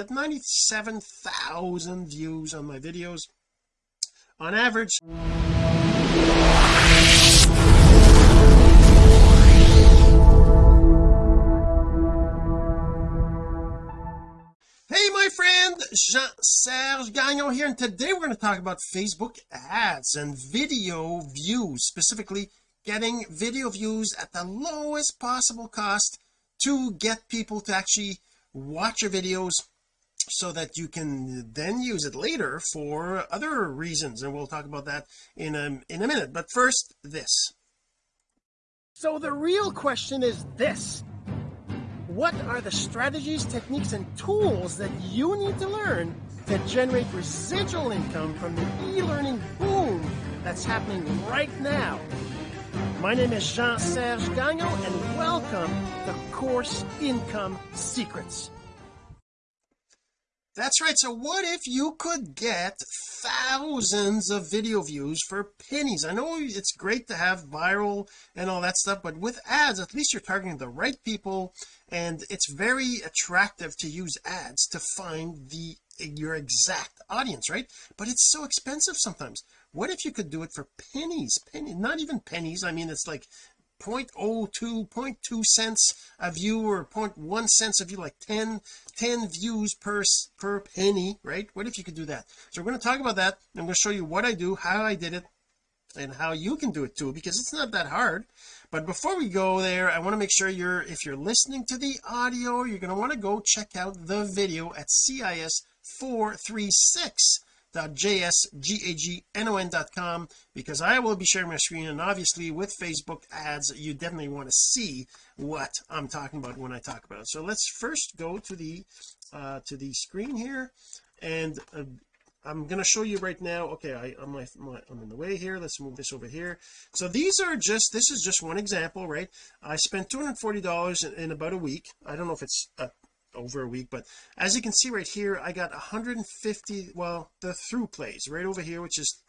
At 97,000 views on my videos on average Hey my friend Jean-Serge Gagnon here and today we're going to talk about Facebook ads and video views specifically getting video views at the lowest possible cost to get people to actually watch your videos so that you can then use it later for other reasons and we'll talk about that in a in a minute. But first this. So the real question is this. What are the strategies techniques and tools that you need to learn to generate residual income from the e-learning boom that's happening right now? My name is Jean-Serge Gagnon and welcome to Course Income Secrets that's right so what if you could get thousands of video views for pennies? I know it's great to have viral and all that stuff but with ads at least you're targeting the right people and it's very attractive to use ads to find the your exact audience right? But it's so expensive sometimes. What if you could do it for pennies penny not even pennies I mean it's like 0.02 0.2 cents a view or 0.1 cents a view like 10 10 views per per penny right? What if you could do that? So we're going to talk about that I'm going to show you what I do how I did it and how you can do it too because it's not that hard. But before we go there I want to make sure you're if you're listening to the audio you're going to want to go check out the video at CIS 436 jsgagnon.com because I will be sharing my screen and obviously with Facebook ads you definitely want to see what I'm talking about when I talk about it. So let's first go to the uh to the screen here and uh, I'm going to show you right now. Okay I, I'm, my, my, I'm in the way here. Let's move this over here. So these are just this is just one example right? I spent $240 in, in about a week. I don't know if it's a over a week but as you can see right here I got 150 well the through plays right over here which is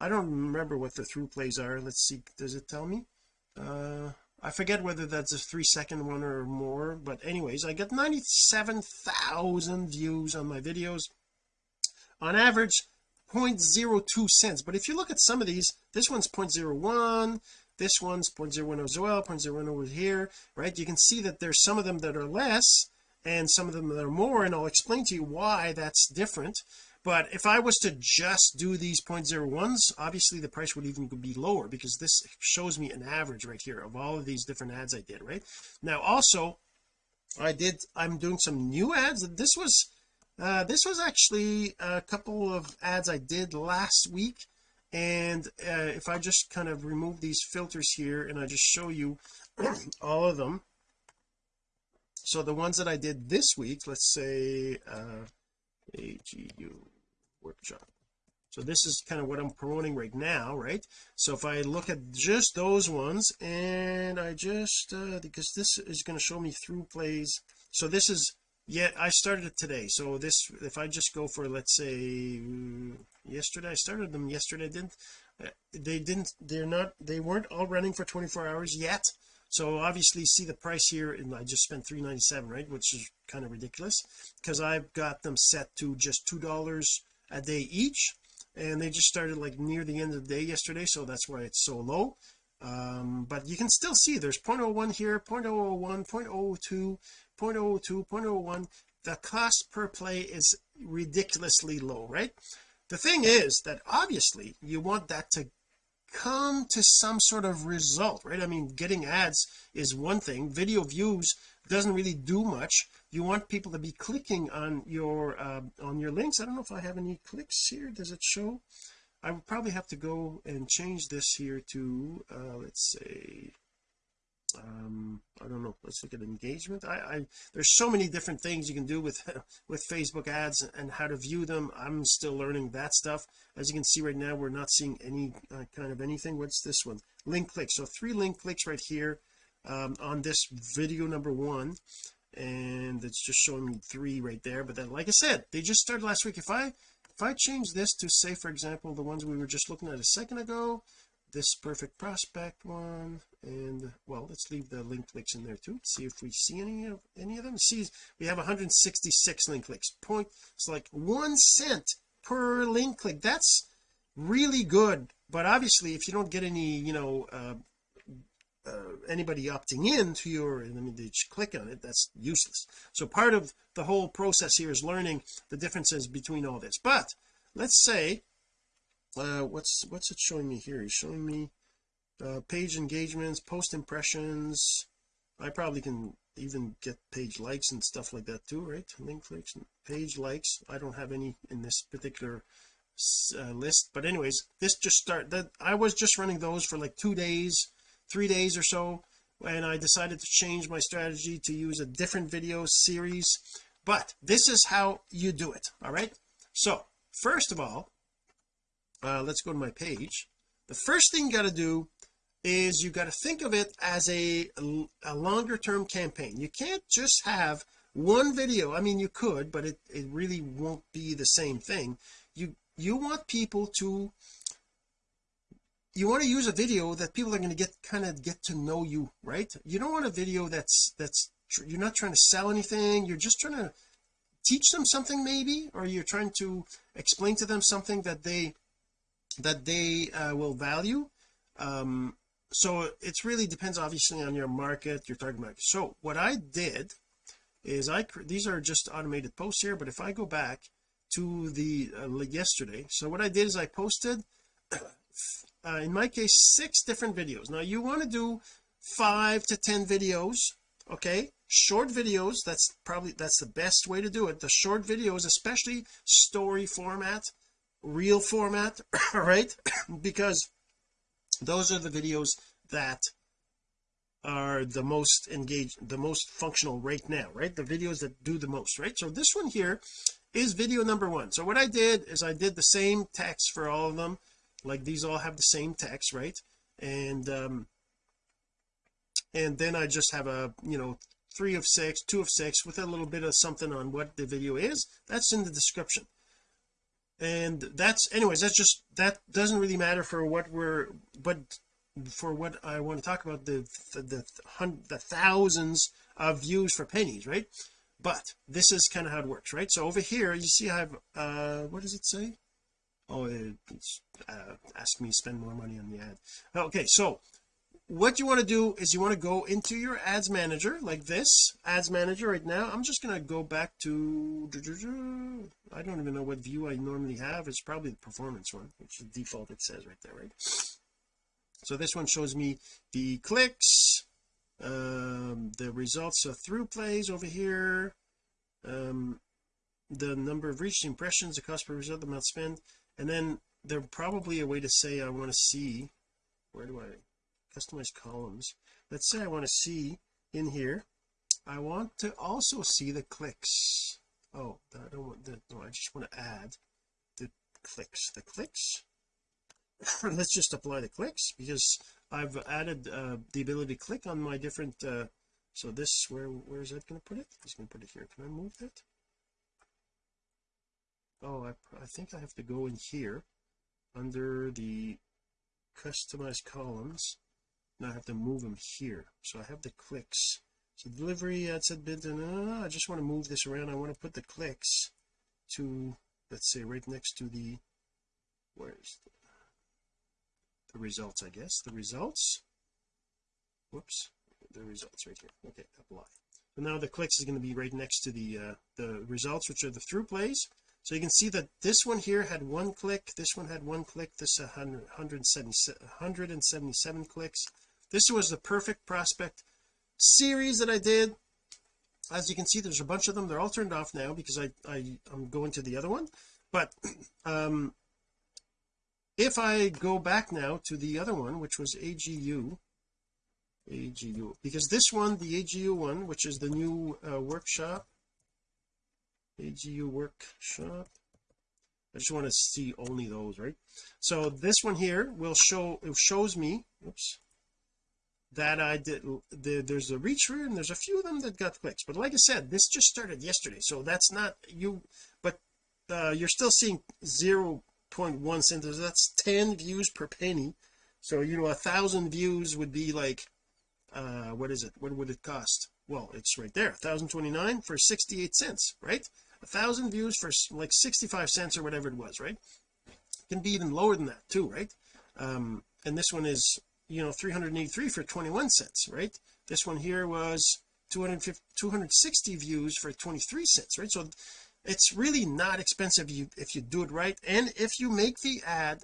I don't remember what the through plays are. Let's see does it tell me? Uh I forget whether that's a three second one or more but anyways I get 97,000 views on my videos. On average 0.02 cents. But if you look at some of these this one's 0.01 this one's 0.01 as well 0.01 over here right? You can see that there's some of them that are less and some of them that are more and I'll explain to you why that's different. But if I was to just do these 0.01s obviously the price would even be lower because this shows me an average right here of all of these different ads I did right? Now also I did I'm doing some new ads. This was uh this was actually a couple of ads I did last week. And uh, if I just kind of remove these filters here and I just show you all of them so the ones that I did this week let's say uh AGU workshop. So this is kind of what I'm promoting right now right? So if I look at just those ones and I just uh because this is going to show me through plays. So this is yeah I started it today. So this if I just go for let's say yesterday I started them yesterday didn't uh, they didn't they're not they weren't all running for 24 hours yet so obviously see the price here and I just spent 397 right? Which is kind of ridiculous because I've got them set to just two dollars a day each and they just started like near the end of the day yesterday so that's why it's so low. Um but you can still see there's 0.01 here 0.001 0.02 0.02 0.01 the cost per play is ridiculously low right? The thing is that obviously you want that to come to some sort of result right? I mean getting ads is one thing. Video views doesn't really do much. You want people to be clicking on your uh, on your links. I don't know if I have any clicks here. Does it show? I would probably have to go and change this here to uh, let's say um I don't know let's look at engagement. I, I there's so many different things you can do with with Facebook ads and how to view them. I'm still learning that stuff. As you can see right now we're not seeing any uh, kind of anything. What's this one? Link clicks. So three link clicks right here um, on this video number one. And it's just showing me three right there. But then like I said they just started last week. If I if I change this to say for example the ones we were just looking at a second ago this perfect prospect one and well let's leave the link clicks in there too. See if we see any of any of them. See we have 166 link clicks. Point it's like one cent per link click. That's really good. But obviously if you don't get any you know uh, uh, anybody opting in to your I mean they just click on it. That's useless. So part of the whole process here is learning the differences between all this. But let's say uh what's what's it showing me here? He's showing me uh page engagements post impressions. I probably can even get page likes and stuff like that too right? Link clicks page likes. I don't have any in this particular uh, list. But anyways this just start that I was just running those for like two days three days or so and I decided to change my strategy to use a different video series. But this is how you do it all right? So first of all uh, let's go to my page. The first thing you got to do is you got to think of it as a a longer term campaign. You can't just have one video. I mean you could but it, it really won't be the same thing. You you want people to you want to use a video that people are going to get kind of get to know you right? You don't want a video that's that's you're not trying to sell anything. You're just trying to teach them something maybe or you're trying to explain to them something that they that they uh, will value. Um so it really depends obviously on your market your target market. So what I did is I these are just automated posts here but if I go back to the uh, yesterday so what I did is I posted uh, in my case six different videos. Now you want to do five to ten videos okay? Short videos that's probably that's the best way to do it. The short videos especially story format reel format all right? Because those are the videos that are the most engaged the most functional right now right? The videos that do the most right? So this one here is video number one. So what I did is I did the same text for all of them. Like these all have the same text right? And um and then I just have a you know three of six two of six with a little bit of something on what the video is. That's in the description and that's anyways that's just that doesn't really matter for what we're but for what I want to talk about the the, the, the thousands of views for pennies right? But this is kind of how it works right? So over here you see I have uh what does it say? Oh it's uh, ask me spend more money on the ad. Okay so what you want to do is you want to go into your ads manager like this ads manager right now. I'm just going to go back to I don't even know what view I normally have. It's probably the performance one which is default it says right there right? So this one shows me the clicks um, the results of through plays over here um, the number of reached impressions the cost per result the amount spent and then there's probably a way to say I want to see where do I customize columns. Let's say I want to see in here I want to also see the clicks. Oh I don't want that no I just want to add the clicks. The clicks? Let's just apply the clicks because I've added uh, the ability to click on my different uh, so this where where is that going to put it? He's going to put it here. Can I move that? Oh I, I think I have to go in here under the customized columns now I have to move them here. So I have the clicks. So delivery that's a bit I just want to move this around. I want to put the clicks to let's say right next to the where's the, the results I guess. The results? Whoops. The results right here. Okay apply so now the clicks is going to be right next to the uh the results which are the through plays. So you can see that this one here had one click this one had one click this 100, 177 clicks this was the perfect prospect series that I did. As you can see there's a bunch of them. They're all turned off now because I, I I'm going to the other one. But um if I go back now to the other one which was AGU AGU because this one the AGU one which is the new uh, workshop AGU workshop I just want to see only those right? So this one here will show it shows me oops that I did the, there's a reach room and there's a few of them that got clicks. But like I said this just started yesterday so that's not you but uh, you're still seeing 0.1 cents that's 10 views per penny. So you know a thousand views would be like uh what is it? What would it cost? Well it's right there 1029 for 68 cents right? A thousand views for like 65 cents or whatever it was right? Can be even lower than that too right? Um and this one is you know 383 for 21 cents right? This one here was 250 260 views for 23 cents right? So it's really not expensive you if you do it right. And if you make the ad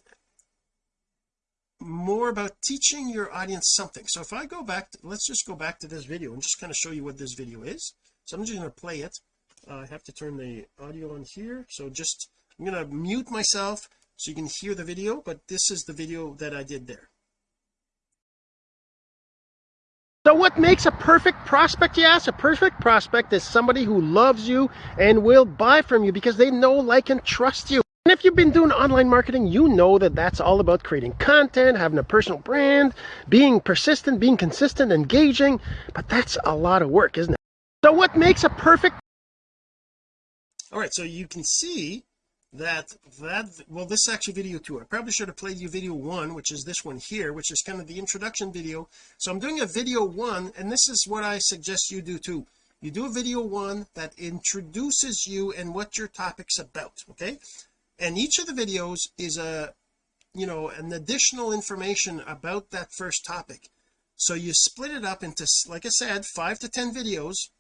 more about teaching your audience something. So if I go back to, let's just go back to this video and just kind of show you what this video is. So I'm just going to play it. Uh, I have to turn the audio on here. So just I'm going to mute myself so you can hear the video but this is the video that I did there so what makes a perfect prospect you ask a perfect prospect is somebody who loves you and will buy from you because they know like and trust you and if you've been doing online marketing, you know that that's all about creating content, having a personal brand, being persistent, being consistent, engaging. But that's a lot of work, isn't it? So what makes a perfect all right so you can see that that well this is actually video two. I probably should have played you video one which is this one here which is kind of the introduction video. So I'm doing a video one and this is what I suggest you do too. You do a video one that introduces you and what your topic's about okay? And each of the videos is a you know an additional information about that first topic. So you split it up into like I said five to ten videos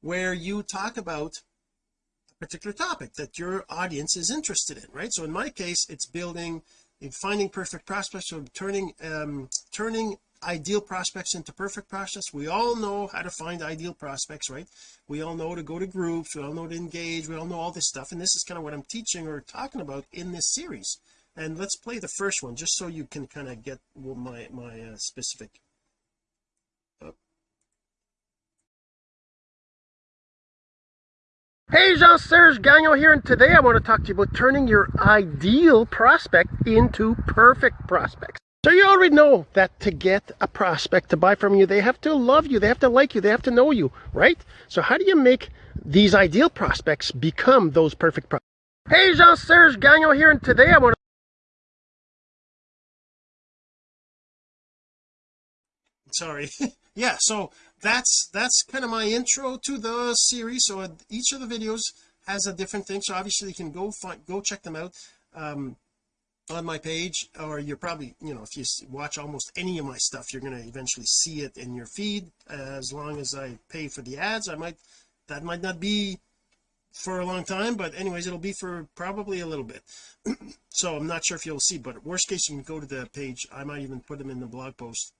where you talk about particular topic that your audience is interested in right? So in my case it's building finding perfect prospects or turning um turning ideal prospects into perfect prospects. We all know how to find ideal prospects right? We all know to go to groups. We all know to engage. We all know all this stuff. And this is kind of what I'm teaching or talking about in this series. And let's play the first one just so you can kind of get my my uh, specific Hey Jean-Serge Gagnon here and today I want to talk to you about turning your ideal prospect into perfect prospects so you already know that to get a prospect to buy from you, they have to love you, they have to like you, they have to know you, right? So how do you make these ideal prospects become those perfect prospects? Hey, Jean-Serge Gagnon here, and today I want to... Sorry. yeah, so that's that's kind of my intro to the series. So each of the videos has a different thing. So obviously you can go find, go check them out. Um, on my page or you're probably you know if you watch almost any of my stuff you're going to eventually see it in your feed as long as I pay for the ads I might that might not be for a long time but anyways it'll be for probably a little bit so I'm not sure if you'll see but worst case you can go to the page I might even put them in the blog post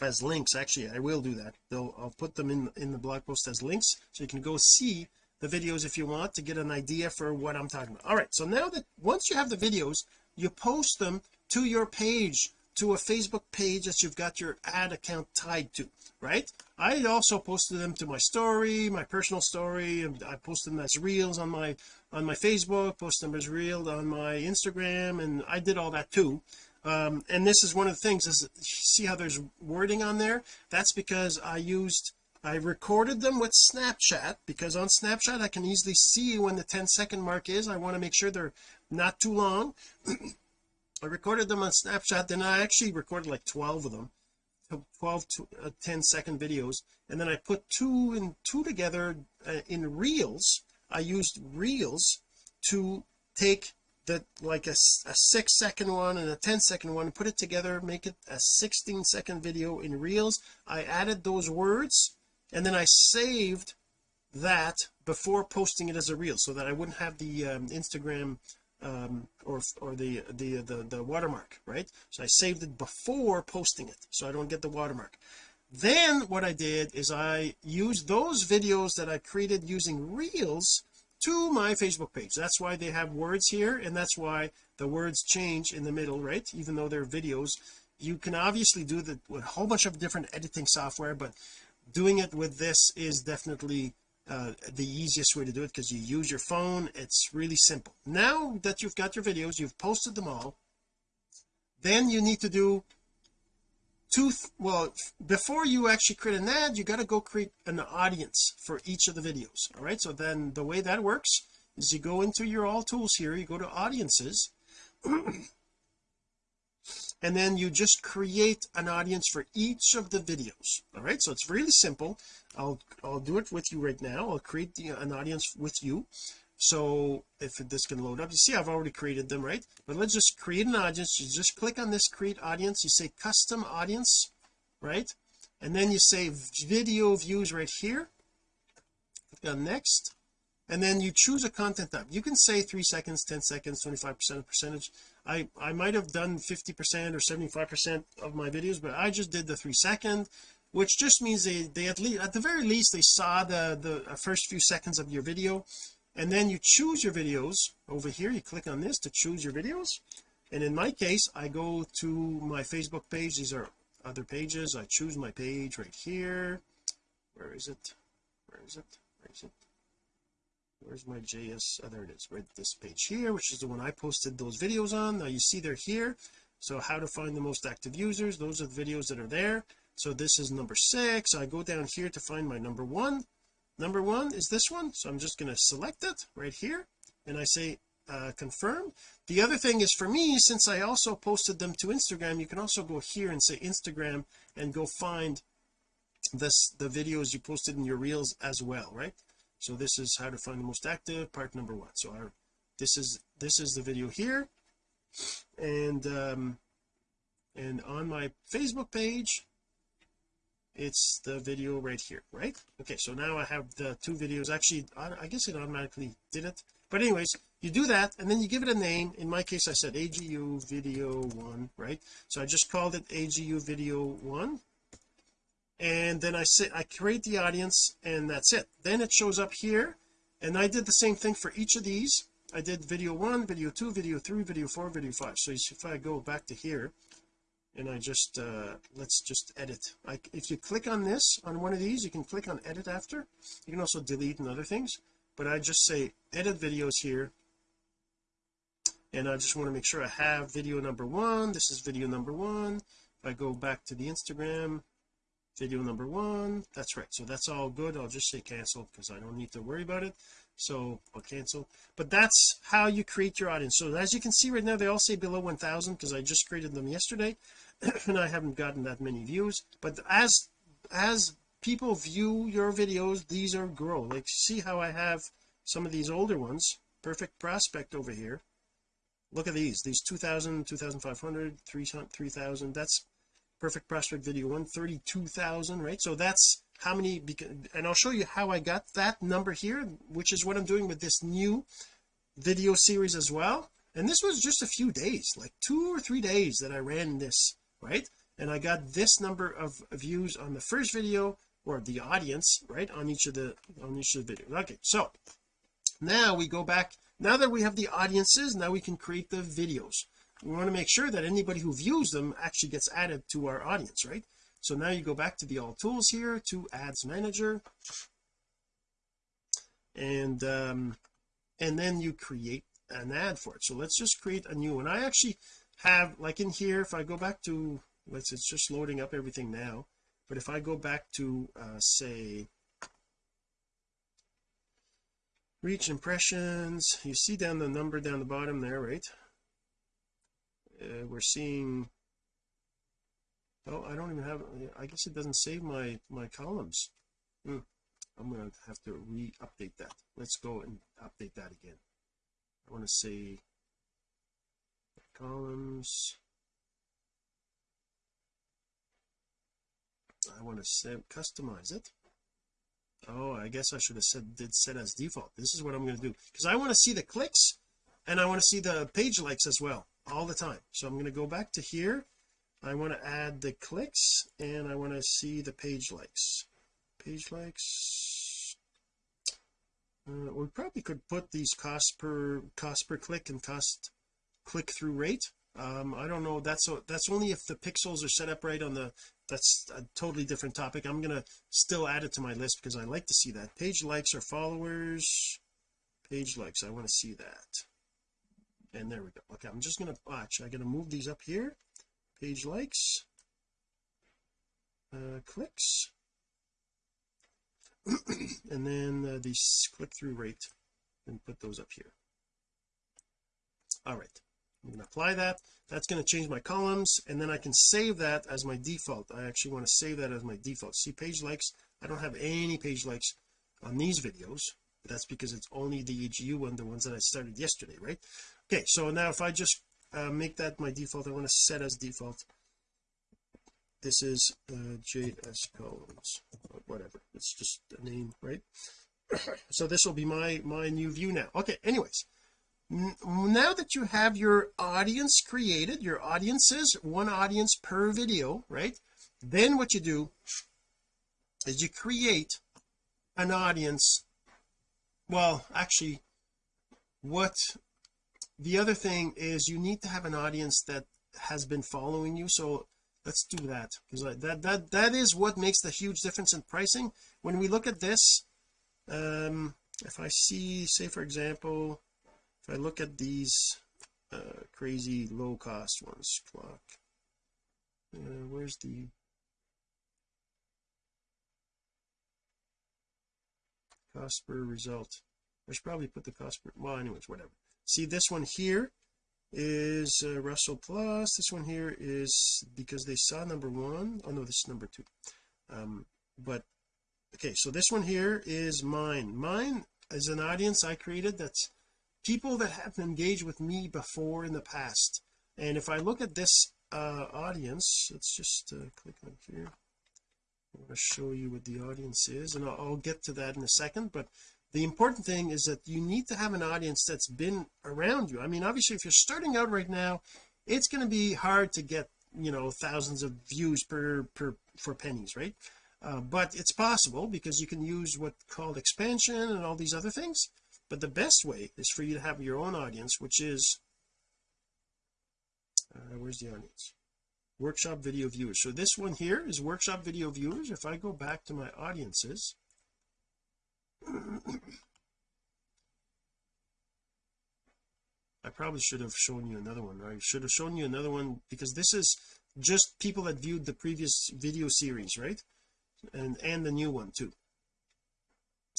as links. Actually I will do that. They'll, I'll put them in in the blog post as links so you can go see the videos if you want to get an idea for what I'm talking about. All right so now that once you have the videos you post them to your page to a Facebook page that you've got your ad account tied to right? I also posted them to my story my personal story and I posted them as reels on my on my Facebook post them as reels on my Instagram and I did all that too um, and this is one of the things is see how there's wording on there? That's because I used I recorded them with Snapchat because on Snapchat I can easily see when the 10 second mark is. I want to make sure they're not too long. I recorded them on Snapchat then I actually recorded like 12 of them. 12 to uh, 10 second videos. And then I put two and two together uh, in reels. I used reels to take the like a, a six second one and a 10 second one put it together make it a 16 second video in reels. I added those words and then I saved that before posting it as a reel so that I wouldn't have the um, Instagram um, or or the, the the the watermark right? So I saved it before posting it so I don't get the watermark. Then what I did is I used those videos that I created using reels to my Facebook page. That's why they have words here and that's why the words change in the middle right? Even though they're videos. You can obviously do that with a whole bunch of different editing software but doing it with this is definitely uh, the easiest way to do it because you use your phone. It's really simple. Now that you've got your videos you've posted them all then you need to do two well before you actually create an ad you got to go create an audience for each of the videos all right? So then the way that works is you go into your all tools here you go to audiences and then you just create an audience for each of the videos all right? So it's really simple. I'll I'll do it with you right now. I'll create the, an audience with you so if this can load up you see I've already created them right? But let's just create an audience. You just click on this create audience. You say custom audience right? And then you say video views right here. Click on next. And then you choose a content type. You can say three seconds 10 seconds 25 percent percentage. I I might have done 50 percent or 75 percent of my videos but I just did the three second which just means they they at least at the very least they saw the the uh, first few seconds of your video and then you choose your videos. Over here you click on this to choose your videos. And in my case I go to my Facebook page. These are other pages. I choose my page right here. Where is it? Where is it? Where is it? Where's my JS oh there it is. Right this page here which is the one I posted those videos on. Now you see they're here. So how to find the most active users. Those are the videos that are there. So this is number six. I go down here to find my number one number one is this one so I'm just going to select it right here and I say uh, confirm. The other thing is for me since I also posted them to Instagram you can also go here and say Instagram and go find this the videos you posted in your reels as well right? So this is how to find the most active part number one. So our this is this is the video here. And um and on my Facebook page it's the video right here right? Okay so now I have the two videos. Actually I guess it automatically did it. But anyways you do that and then you give it a name. In my case I said AGU video one right? So I just called it AGU video one. And then I say I create the audience and that's it. Then it shows up here and I did the same thing for each of these. I did video one video two video three video four video five. So if I go back to here and I just uh let's just edit. Like if you click on this on one of these you can click on edit after. You can also delete and other things. But I just say edit videos here. And I just want to make sure I have video number one. This is video number one. If I go back to the Instagram video number one. That's right. So that's all good. I'll just say cancel because I don't need to worry about it so I'll cancel. But that's how you create your audience. So as you can see right now they all say below 1000 because I just created them yesterday and I haven't gotten that many views. But as as people view your videos these are grow. Like see how I have some of these older ones. Perfect prospect over here. Look at these these 2000 2500 3000 that's perfect prospect video 132,000 right? So that's how many and I'll show you how I got that number here which is what I'm doing with this new video series as well. And this was just a few days like two or three days that I ran this right? And I got this number of views on the first video or the audience right on each of the on each of the videos. Okay so now we go back now that we have the audiences now we can create the videos. We want to make sure that anybody who views them actually gets added to our audience right so now you go back to the all tools here to ads manager. And um and then you create an ad for it. So let's just create a new one. I actually have like in here if I go back to let's it's just loading up everything now. But if I go back to uh say reach impressions you see down the number down the bottom there right? Uh, we're seeing oh I don't even have I guess it doesn't save my my columns. Hmm. I'm gonna have to re-update that. Let's go and update that again. I want to say columns. I want to set customize it. Oh I guess I should have said did set as default. This is what I'm going to do. Because I want to see the clicks and I want to see the page likes as well all the time. So I'm going to go back to here I want to add the clicks and I want to see the page likes. Page likes uh, we probably could put these cost per cost per click and cost click through rate. Um I don't know that's so that's only if the pixels are set up right on the that's a totally different topic. I'm gonna still add it to my list because I like to see that. Page likes or followers. Page likes I want to see that. And there we go. Okay I'm just gonna watch I'm gonna move these up here page likes. Uh clicks. And then uh, the click-through rate and put those up here. All right I'm going to apply that. That's going to change my columns and then I can save that as my default. I actually want to save that as my default. See page likes I don't have any page likes on these videos that's because it's only the EGU one the ones that I started yesterday right? Okay so now if I just uh, make that my default. I want to set as default. This is uh, JS columns whatever. It's just a name right? So this will be my my new view now. Okay anyways. Now that you have your audience created your audiences one audience per video right? Then what you do is you create an audience. Well actually what the other thing is you need to have an audience that has been following you. So let's do that because that that that is what makes the huge difference in pricing. When we look at this um if I see say for example if I look at these uh, crazy low cost ones clock uh, where's the cost per result? I should probably put the cost per well anyways whatever see this one here is uh, Russell plus. This one here is because they saw number one. Oh no this is number two. Um but okay so this one here is mine. Mine is an audience I created that's people that have engaged with me before in the past. And if I look at this uh audience let's just uh, click on here. I want to show you what the audience is and I'll, I'll get to that in a second but the important thing is that you need to have an audience that's been around you. I mean obviously if you're starting out right now it's going to be hard to get you know thousands of views per per for pennies right? Uh, but it's possible because you can use what called expansion and all these other things. But the best way is for you to have your own audience which is uh, where's the audience? Workshop video viewers. So this one here is workshop video viewers. If I go back to my audiences I probably should have shown you another one I should have shown you another one because this is just people that viewed the previous video series right? And and the new one too.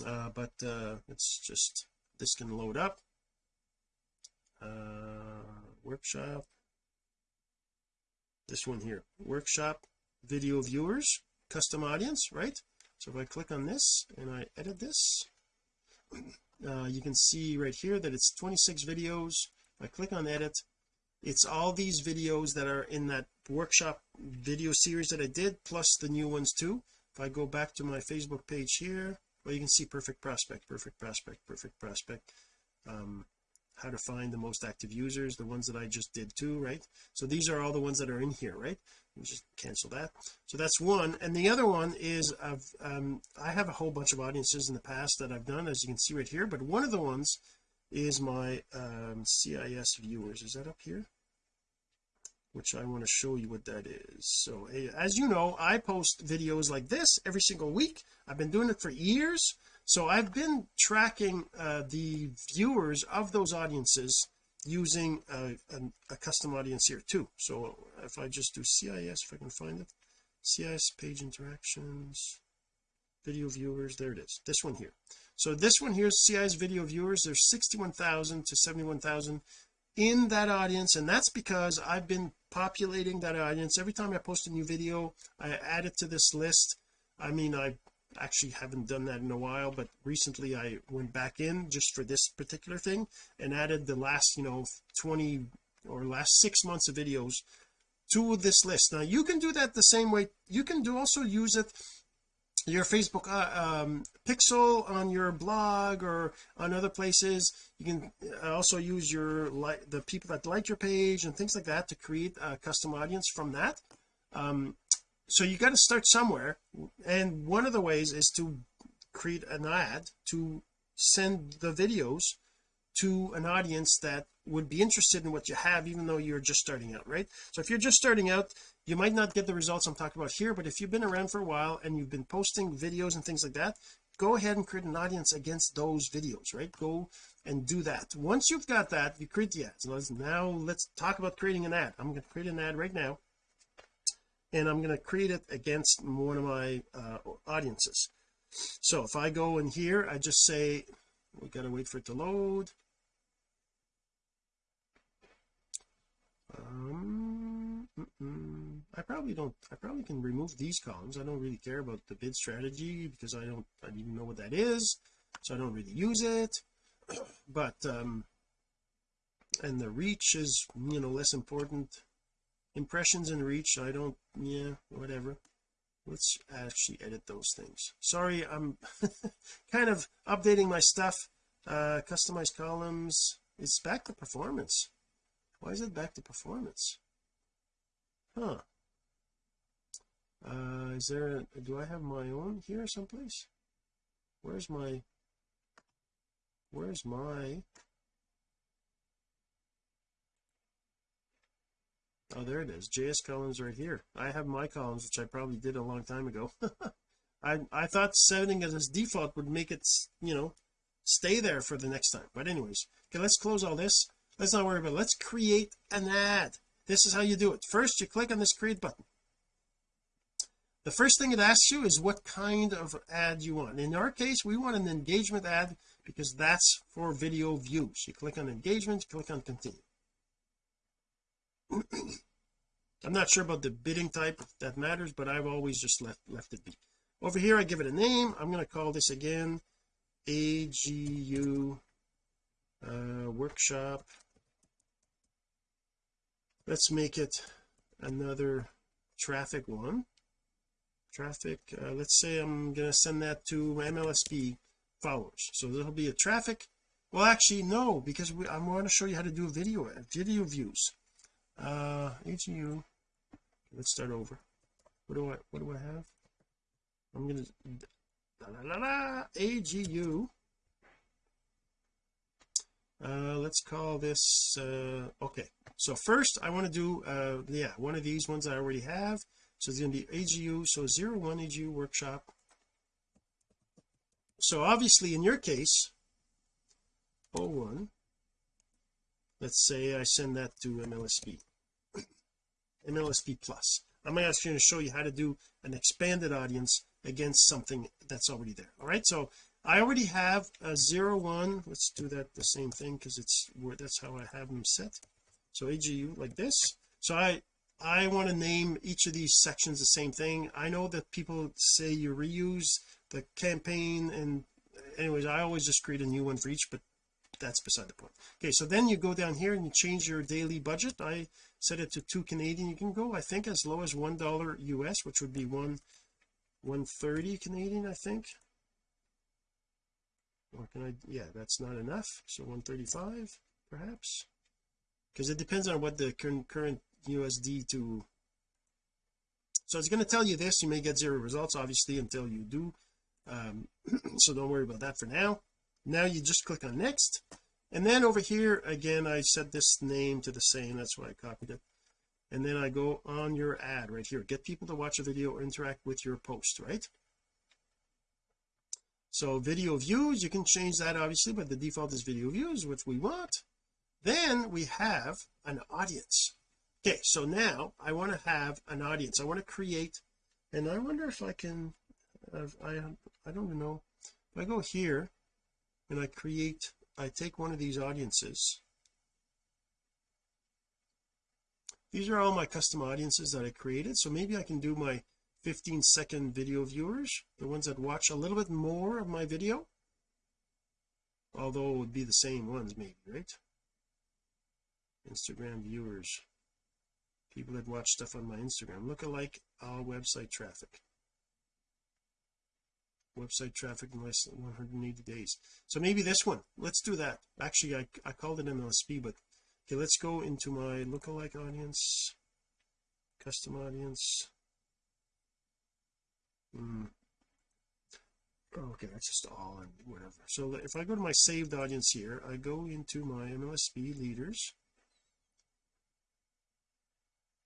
Uh, but uh it's just this can load up. Uh workshop. This one here. Workshop video viewers custom audience right so if I click on this and I edit this uh, you can see right here that it's 26 videos. If I click on edit it's all these videos that are in that workshop video series that I did plus the new ones too. If I go back to my Facebook page here well you can see perfect prospect perfect prospect perfect prospect. Um how to find the most active users the ones that I just did too right? So these are all the ones that are in here right just cancel that. So that's one. And the other one is I've um I have a whole bunch of audiences in the past that I've done as you can see right here but one of the ones is my um CIS viewers. Is that up here? Which I want to show you what that is. So as you know I post videos like this every single week. I've been doing it for years. So I've been tracking uh, the viewers of those audiences using a, a, a, custom audience here too. So if I just do CIS if I can find it. CIS page interactions video viewers there it is. This one here. So this one here is CIS video viewers there's 61,000 to 71,000 in that audience and that's because I've been populating that audience. Every time I post a new video I add it to this list. I mean I actually haven't done that in a while but recently I went back in just for this particular thing and added the last you know 20 or last six months of videos to this list. Now you can do that the same way. You can do also use it your Facebook uh, um, pixel on your blog or on other places. You can uh, also use your like the people that like your page and things like that to create a custom audience from that. Um, so you got to start somewhere and one of the ways is to create an ad to send the videos to an audience that would be interested in what you have even though you're just starting out right? So if you're just starting out you might not get the results I'm talking about here but if you've been around for a while and you've been posting videos and things like that go ahead and create an audience against those videos right? Go and do that. Once you've got that you create the ads. Now let's talk about creating an ad. I'm going to create an ad right now and I'm going to create it against one of my uh, audiences. So if I go in here I just say we got to wait for it to load. Um mm -mm. I probably don't I probably can remove these columns. I don't really care about the bid strategy because I don't I don't even know what that is so I don't really use it. But um and the reach is you know less important impressions and reach I don't yeah whatever. Let's actually edit those things. Sorry I'm kind of updating my stuff. Uh customize columns. It's back to performance. Why is it back to performance? Huh. Uh is there a, do I have my own here someplace? Where's my where's my oh there it is. JS columns right here. I have my columns which I probably did a long time ago. I I thought setting it as default would make it you know stay there for the next time. But anyways okay let's close all this. Let's not worry about it. Let's create an ad. This is how you do it. First you click on this create button. The first thing it asks you is what kind of ad you want. In our case we want an engagement ad because that's for video views. You click on engagement click on continue I'm not sure about the bidding type that matters but I've always just left left it be. Over here I give it a name. I'm going to call this again AGU uh, workshop. Let's make it another traffic one. Traffic uh, let's say I'm going to send that to MLSP followers. So there'll be a traffic. Well actually no because we, I want to show you how to do video video views uh AGU let's start over. What do I what do I have? I'm gonna la, la, la, AGU uh let's call this uh okay. So first I want to do uh yeah one of these ones I already have. So it's going to be AGU so 01 AGU workshop. So obviously in your case 01 let's say I send that to MLSP MLSP plus. I'm actually going to show you how to do an expanded audience against something that's already there. All right so I already have a zero one. Let's do that the same thing because it's where that's how I have them set. So AGU like this. So I I want to name each of these sections the same thing. I know that people say you reuse the campaign and anyways I always just create a new one for each but that's beside the point. Okay so then you go down here and you change your daily budget. I set it to two Canadian. You can go I think as low as one dollar US which would be one 130 Canadian I think. Or can I yeah that's not enough. So 135 perhaps. Because it depends on what the current current USD to. So it's going to tell you this. You may get zero results obviously until you do. Um, so don't worry about that for now now you just click on next. And then over here again I set this name to the same. That's why I copied it. And then I go on your ad right here. Get people to watch a video or interact with your post right? So video views you can change that obviously but the default is video views which we want. Then we have an audience. Okay so now I want to have an audience. I want to create and I wonder if I can I I don't know. If I go here and I create I take one of these audiences. These are all my custom audiences that I created so maybe I can do my 15 second video viewers the ones that watch a little bit more of my video. Although it would be the same ones maybe right? Instagram viewers. People that watch stuff on my Instagram. Look alike all website traffic website traffic in less than 180 days. So maybe this one. Let's do that. Actually I, I called it MLSP but okay let's go into my lookalike audience custom audience. Hmm. okay that's just all and whatever. So if I go to my saved audience here I go into my MLSP leaders.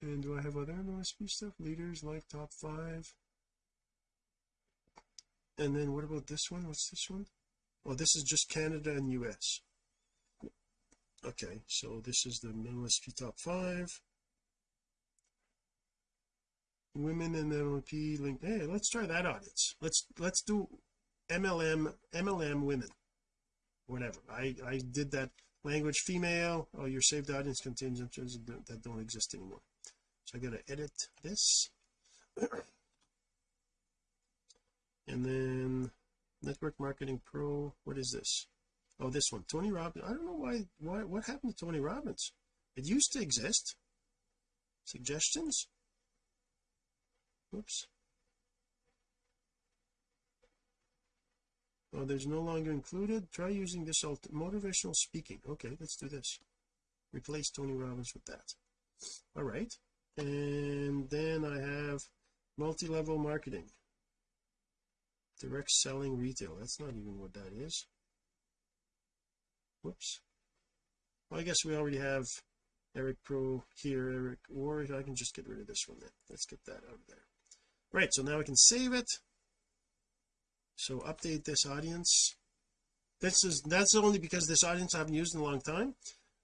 And do I have other MLSP stuff? Leaders like top five and then what about this one? What's this one? Oh this is just Canada and US okay so this is the MLSP top five. Women in MLP link. Hey let's try that audience. Let's let's do MLM MLM women. Whatever. I I did that language female. Oh your saved audience contains that don't exist anymore. So I got to edit this and then network marketing pro what is this? Oh this one Tony Robbins. I don't know why why what happened to Tony Robbins? It used to exist. Suggestions? Whoops oh there's no longer included. Try using this motivational speaking. Okay let's do this. Replace Tony Robbins with that. All right. And then I have multi-level marketing direct selling retail. That's not even what that is. Whoops. Well I guess we already have Eric Pro here Eric or I can just get rid of this one then. Let's get that out of there. Right so now I can save it. So update this audience. This is that's only because this audience I haven't used in a long time.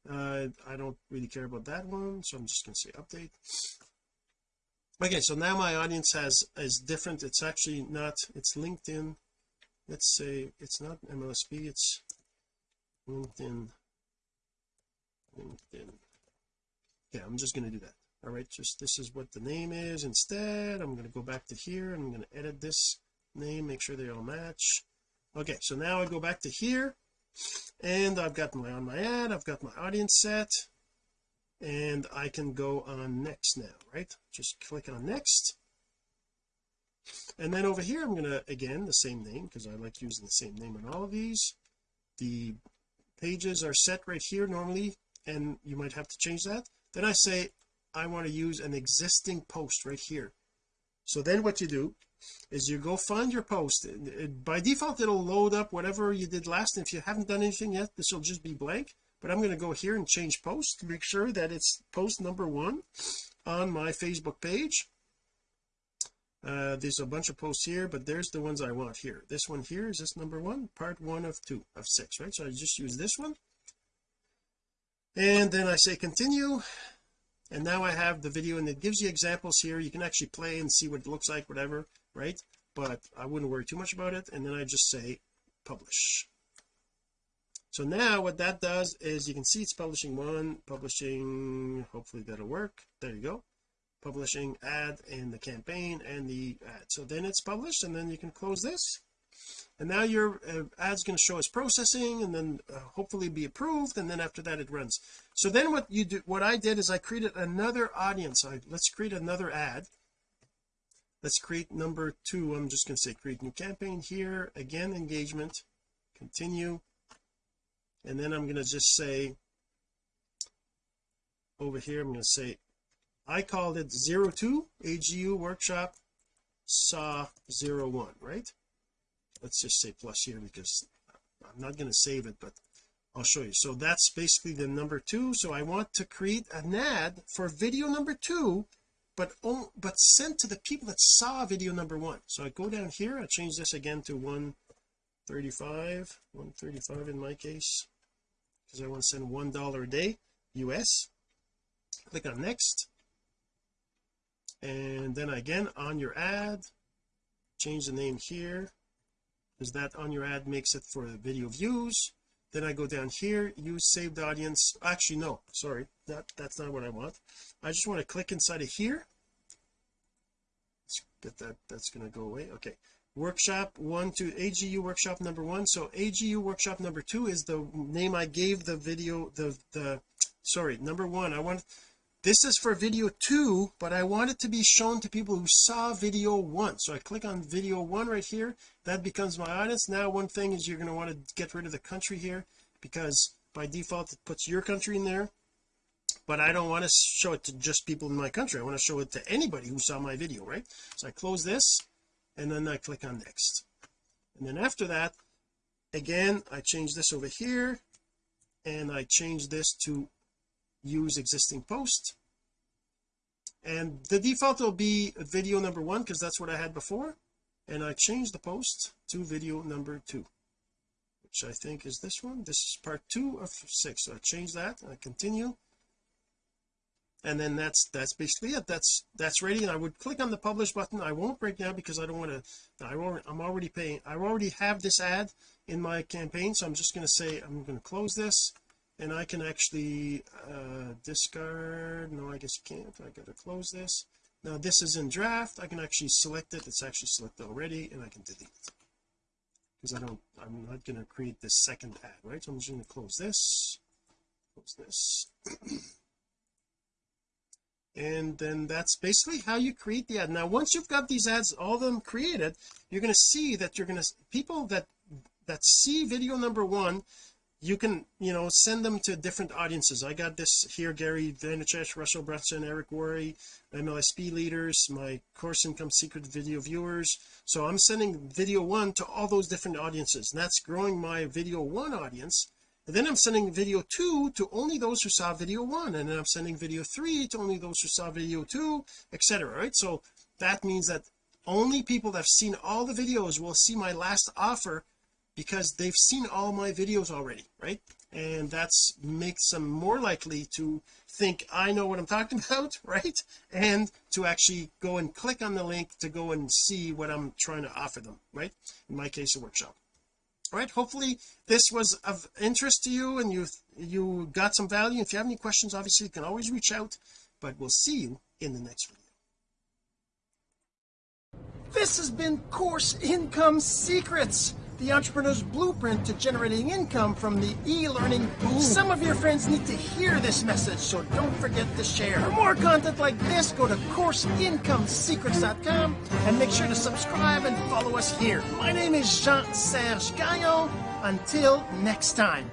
Uh, I don't really care about that one so I'm just going to say update okay so now my audience has is different. It's actually not it's LinkedIn. Let's say it's not MLSP it's LinkedIn. LinkedIn. Yeah I'm just going to do that. All right just this is what the name is. Instead I'm going to go back to here I'm going to edit this name make sure they all match. Okay so now I go back to here and I've got my on my ad I've got my audience set and I can go on next now right? Just click on next. And then over here I'm to again the same name because I like using the same name on all of these. The pages are set right here normally and you might have to change that. Then I say I want to use an existing post right here. So then what you do is you go find your post. By default it'll load up whatever you did last if you haven't done anything yet this will just be blank but I'm going to go here and change post to make sure that it's post number one on my Facebook page. Uh, there's a bunch of posts here but there's the ones I want here. This one here is this number one part one of two of six right? So I just use this one. And then I say continue. And now I have the video and it gives you examples here. You can actually play and see what it looks like whatever right? But I wouldn't worry too much about it. And then I just say publish so now what that does is you can see it's publishing one publishing hopefully that'll work. There you go. Publishing ad and the campaign and the ad. So then it's published and then you can close this. And now your uh, ad's going to show as processing and then uh, hopefully be approved and then after that it runs. So then what you do what I did is I created another audience. I, let's create another ad. Let's create number two. I'm just going to say create new campaign here. Again engagement. Continue and then I'm going to just say over here I'm going to say I called it 02 AGU workshop saw 01 right? Let's just say plus here because I'm not going to save it but I'll show you. So that's basically the number two. So I want to create an ad for video number two but but sent to the people that saw video number one. So I go down here I change this again to 135 135 in my case. Because I want to send one dollar a day US click on next. And then again on your ad change the name here. Because that on your ad makes it for the video views. Then I go down here use saved audience actually no sorry that that's not what I want. I just want to click inside of here. Let's get that that's going to go away okay workshop one to AGU workshop number one. So AGU workshop number two is the name I gave the video the the sorry number one. I want this is for video two but I want it to be shown to people who saw video one. So I click on video one right here. That becomes my audience. Now one thing is you're going to want to get rid of the country here because by default it puts your country in there. But I don't want to show it to just people in my country. I want to show it to anybody who saw my video right? So I close this and then I click on next. And then after that again I change this over here and I change this to use existing post. And the default will be video number one because that's what I had before. And I change the post to video number two which I think is this one. This is part two of six. So I change that. And I continue and then that's that's basically it. That's that's ready and I would click on the publish button. I won't break now because I don't want to I won't, I'm already paying I already have this ad in my campaign so I'm just going to say I'm going to close this and I can actually uh discard no I guess you can't. I gotta close this. Now this is in draft. I can actually select it. It's actually selected already and I can delete it. Because I don't I'm not going to create this second ad right? So I'm just going to close this close this and then that's basically how you create the ad. Now once you've got these ads all of them created you're going to see that you're going to people that that see video number one you can you know send them to different audiences. I got this here Gary Vaynerchuk Russell Brunson Eric Worre MLSP leaders my course income secret video viewers. So I'm sending video one to all those different audiences and that's growing my video one audience and then I'm sending video two to only those who saw video one and then I'm sending video three to only those who saw video two etc right? So that means that only people that have seen all the videos will see my last offer because they've seen all my videos already right? And that's makes them more likely to think I know what I'm talking about right? And to actually go and click on the link to go and see what I'm trying to offer them right? In my case a workshop right? Hopefully this was of interest to you and you you got some value. If you have any questions obviously you can always reach out but we'll see you in the next video. This has been course income secrets the entrepreneur's blueprint to generating income from the e-learning boom. Some of your friends need to hear this message, so don't forget to share. For more content like this, go to CourseIncomeSecrets.com and make sure to subscribe and follow us here. My name is Jean-Serge Gagnon. Until next time.